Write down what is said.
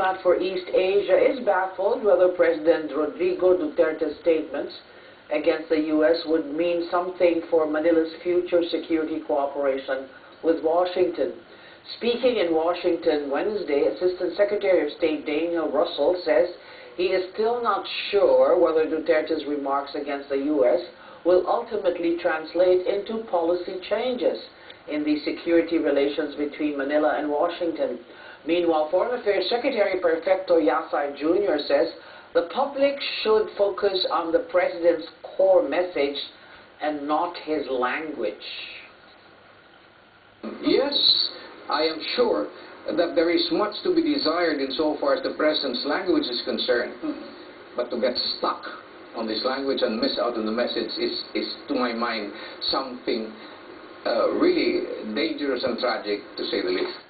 diplomat for East Asia is baffled whether President Rodrigo Duterte's statements against the U.S. would mean something for Manila's future security cooperation with Washington. Speaking in Washington Wednesday, Assistant Secretary of State Daniel Russel says he is still not sure whether Duterte's remarks against the U.S. will ultimately translate into policy changes in the security relations between Manila and Washington. Meanwhile, Foreign Affairs Secretary Perfecto Yasay Jr. says the public should focus on the President's core message and not his language. Yes, I am sure that there is much to be desired insofar as the President's language is concerned. But to get stuck on this language and miss out on the message is, is to my mind, something Uh, really dangerous and tragic, to say the least.